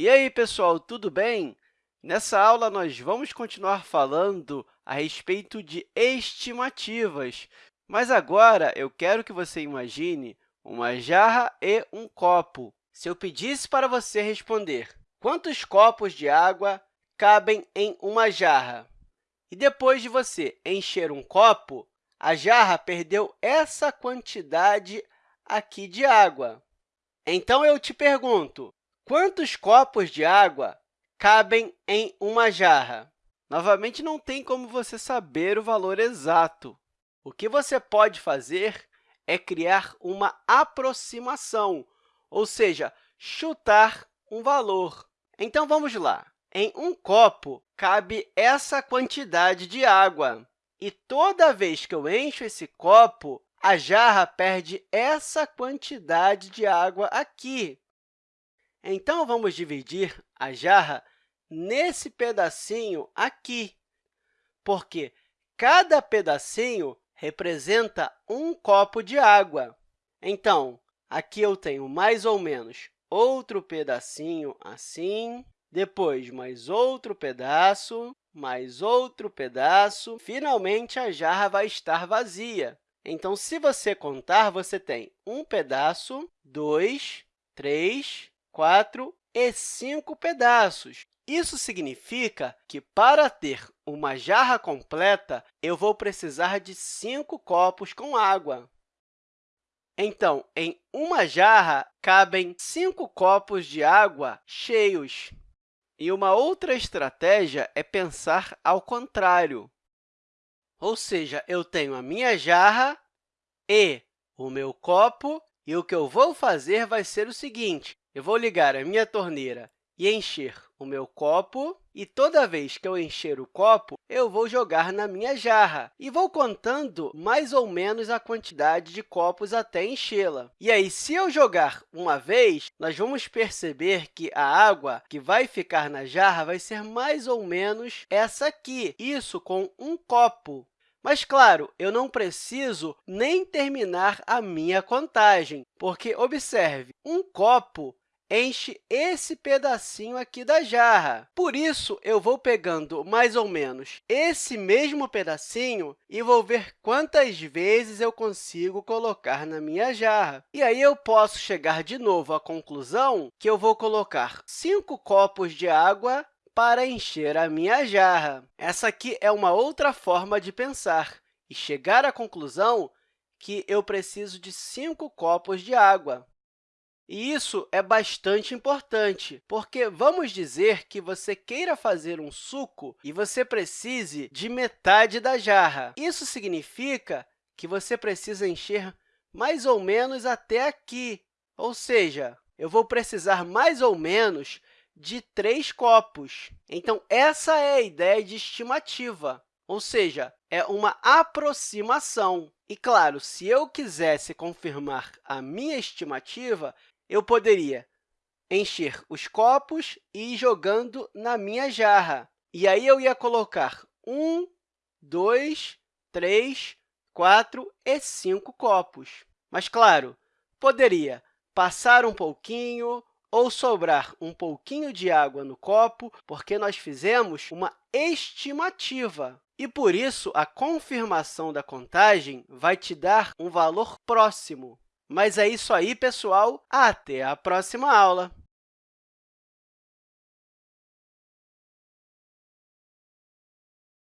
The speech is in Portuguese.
E aí, pessoal, tudo bem? Nessa aula, nós vamos continuar falando a respeito de estimativas, mas agora eu quero que você imagine uma jarra e um copo. Se eu pedisse para você responder quantos copos de água cabem em uma jarra, e depois de você encher um copo, a jarra perdeu essa quantidade aqui de água. Então, eu te pergunto, quantos copos de água cabem em uma jarra? Novamente, não tem como você saber o valor exato. O que você pode fazer é criar uma aproximação, ou seja, chutar um valor. Então, vamos lá. Em um copo, cabe essa quantidade de água. E toda vez que eu encho esse copo, a jarra perde essa quantidade de água aqui. Então, vamos dividir a jarra nesse pedacinho aqui, porque cada pedacinho representa um copo de água. Então, aqui eu tenho mais ou menos outro pedacinho assim, depois mais outro pedaço, mais outro pedaço. Finalmente, a jarra vai estar vazia. Então, se você contar, você tem um pedaço, dois, três, quatro e cinco pedaços. Isso significa que, para ter uma jarra completa, eu vou precisar de cinco copos com água. Então, em uma jarra, cabem cinco copos de água cheios. E uma outra estratégia é pensar ao contrário. Ou seja, eu tenho a minha jarra e o meu copo, e o que eu vou fazer vai ser o seguinte, eu vou ligar a minha torneira e encher o meu copo, e toda vez que eu encher o copo, eu vou jogar na minha jarra e vou contando mais ou menos a quantidade de copos até enchê-la. E aí, se eu jogar uma vez, nós vamos perceber que a água que vai ficar na jarra vai ser mais ou menos essa aqui, isso com um copo. Mas, claro, eu não preciso nem terminar a minha contagem, porque, observe, um copo enche esse pedacinho aqui da jarra. Por isso, eu vou pegando mais ou menos esse mesmo pedacinho e vou ver quantas vezes eu consigo colocar na minha jarra. E aí, eu posso chegar de novo à conclusão que eu vou colocar cinco copos de água para encher a minha jarra. Essa aqui é uma outra forma de pensar e chegar à conclusão que eu preciso de cinco copos de água. E isso é bastante importante, porque vamos dizer que você queira fazer um suco e você precise de metade da jarra. Isso significa que você precisa encher mais ou menos até aqui, ou seja, eu vou precisar mais ou menos de três copos. Então, essa é a ideia de estimativa, ou seja, é uma aproximação. E, claro, se eu quisesse confirmar a minha estimativa, eu poderia encher os copos e ir jogando na minha jarra. E aí, eu ia colocar um, dois, três, quatro e cinco copos. Mas, claro, poderia passar um pouquinho ou sobrar um pouquinho de água no copo, porque nós fizemos uma estimativa. E, por isso, a confirmação da contagem vai te dar um valor próximo. Mas é isso aí, pessoal. Até a próxima aula!